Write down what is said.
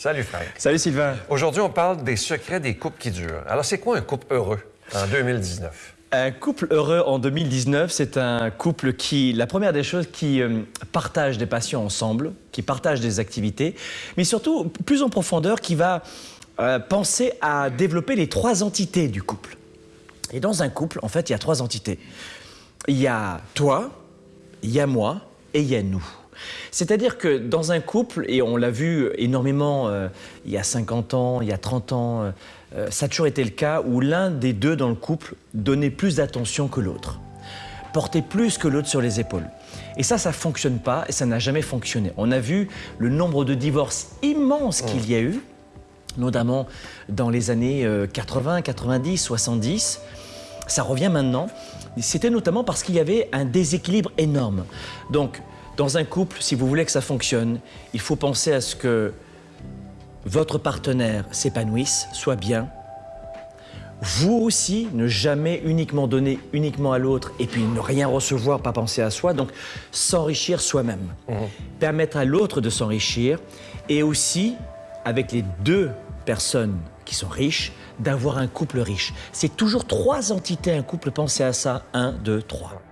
Salut Frank. Salut Sylvain. Aujourd'hui, on parle des secrets des couples qui durent. Alors, c'est quoi un couple heureux en 2019? Un couple heureux en 2019, c'est un couple qui, la première des choses, qui euh, partage des passions ensemble, qui partage des activités, mais surtout, plus en profondeur, qui va euh, penser à développer les trois entités du couple. Et dans un couple, en fait, il y a trois entités. Il y a toi, il y a moi et il y a nous. C'est-à-dire que dans un couple, et on l'a vu énormément euh, il y a 50 ans, il y a 30 ans, euh, euh, ça a toujours été le cas où l'un des deux dans le couple donnait plus d'attention que l'autre, portait plus que l'autre sur les épaules. Et ça, ça ne fonctionne pas et ça n'a jamais fonctionné. On a vu le nombre de divorces immenses qu'il y a eu, notamment dans les années 80, 90, 70. Ça revient maintenant. C'était notamment parce qu'il y avait un déséquilibre énorme. Donc, dans un couple, si vous voulez que ça fonctionne, il faut penser à ce que votre partenaire s'épanouisse, soit bien. Vous aussi, ne jamais uniquement donner uniquement à l'autre et puis ne rien recevoir, pas penser à soi. Donc, s'enrichir soi-même. Mmh. Permettre à l'autre de s'enrichir et aussi, avec les deux personnes qui sont riches, d'avoir un couple riche. C'est toujours trois entités, un couple, pensez à ça. Un, deux, trois.